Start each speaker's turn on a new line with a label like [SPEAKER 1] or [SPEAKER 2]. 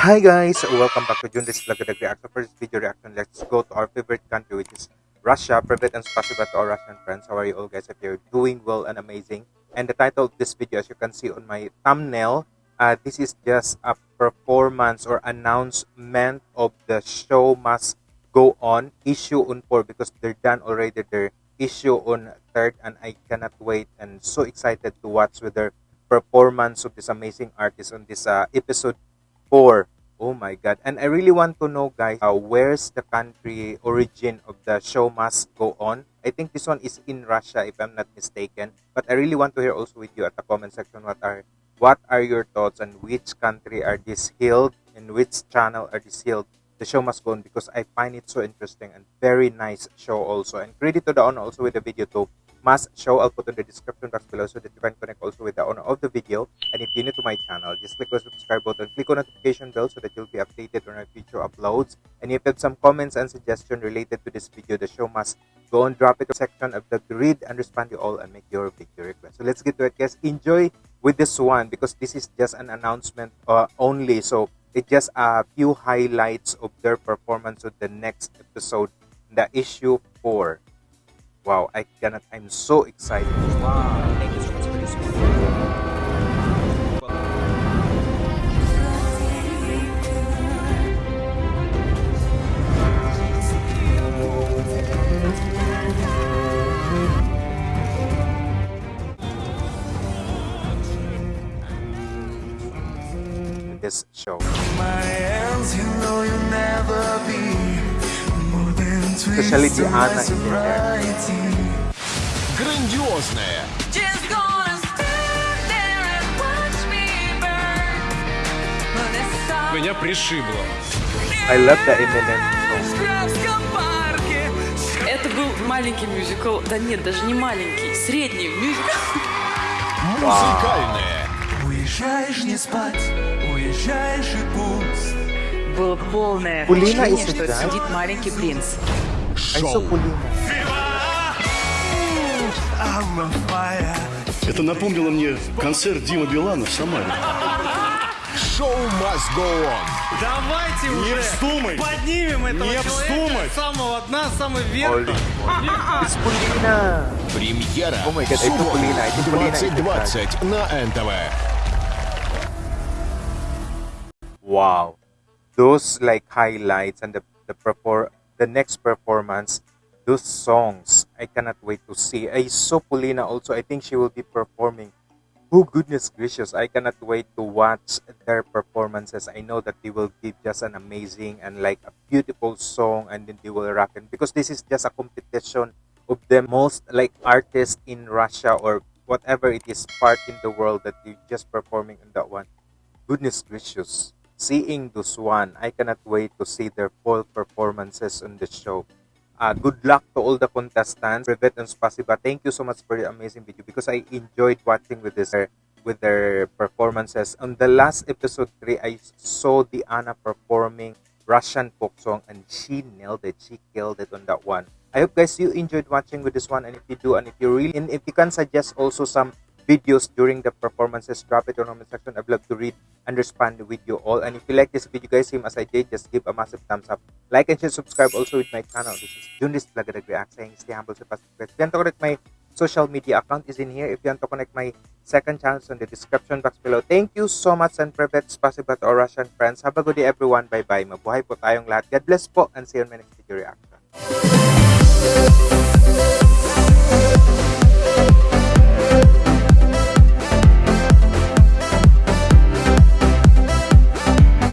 [SPEAKER 1] Hi guys, welcome back to Junris Vlog reaction. For this video reaction, let's go to our favorite country which is Russia. Privet and spasiba to our Russian friends. How are you all guys? If you're doing well and amazing. And the title of this video, as you can see on my thumbnail, uh, this is just a performance or announcement of the show must go on issue on 4 because they're done already their issue on 3rd and I cannot wait and so excited to watch with their performance of this amazing artist on this uh, episode 4 oh my god. And i really want to know guys uh, where's the country origin of the show must go on? I think this one is in russia if i'm not mistaken. But i really want to hear also with you at the comment section what are what are your thoughts on which country are these held and which channel are these held the show must go on because i find it so interesting and very nice show also. And credit to the owner also with the video too. Must show I'll put in the description box below so that you can connect also with of the video. And if you're new to my channel, just click the subscribe button, click on notification bell so that you'll be updated on our future uploads. And if you have some comments and suggestions related to this video, the show must go and drop it in the section of the grid and respond to all and make your video request. So let's get to it guys. Enjoy with this one because this is just an announcement uh, only. So it's just a few highlights of their performance of the next episode, the issue 4 Wow, I cannot. I'm so excited. Wow. This show. Especially Diana in there.
[SPEAKER 2] Грандиозная. Меня пришибло.
[SPEAKER 1] I love the Eminem.
[SPEAKER 3] Это был маленький мюзикл. Да нет, даже не маленький. Средний мюзикл.
[SPEAKER 2] Музыкальная.
[SPEAKER 4] Уезжаешь не спать, ближайший пуст.
[SPEAKER 3] Было полное
[SPEAKER 1] Пулина ощущение,
[SPEAKER 3] что
[SPEAKER 1] да?
[SPEAKER 3] сидит маленький принц.
[SPEAKER 2] Шоу.
[SPEAKER 5] Это напомнило мне концерт Дима Билана в Самаре.
[SPEAKER 2] Шоу must go on.
[SPEAKER 6] Давайте
[SPEAKER 5] не
[SPEAKER 6] уже
[SPEAKER 5] вздумай.
[SPEAKER 6] поднимем этого
[SPEAKER 5] не
[SPEAKER 6] человека
[SPEAKER 5] вздумай.
[SPEAKER 6] с самого дна,
[SPEAKER 1] с самого верха.
[SPEAKER 2] Премьера.
[SPEAKER 1] Oh
[SPEAKER 2] 2020 на НТВ.
[SPEAKER 1] Wow. Those like highlights and the the perfor- the next performance, those songs, I cannot wait to see. I saw Polina also. I think she will be performing. Oh goodness gracious! I cannot wait to watch their performances. I know that they will give just an amazing and like a beautiful song, and then they will rock it because this is just a competition of the most like artists in Russia or whatever it is part in the world that you just performing in that one goodness gracious seeing this one i cannot wait to see their full performances on the show. Uh, good luck to all the contestants. Privet and Spasiba thank you so much for the amazing video because i enjoyed watching with this with their performances. On the last episode 3 i saw Diana performing russian folk song and she nailed it. She killed it on that one. I hope guys you enjoyed watching with this one and if you do and if you really and if you can suggest also some videos during the performances drop it the comment section. I'd love to read and respond with you all. And if you like this video guys same as i did just give a massive thumbs up. Like and share subscribe also with my channel. This is Junis Vlog React saying stay humble stay positive if you want to connect my social media account is in here. If you want to connect my second channel in the description box below. Thank you so much and privet spasiba to our russian friends. Have a good day everyone. Bye bye mabuhay po tayong lahat. God bless po and see you on my next video reaction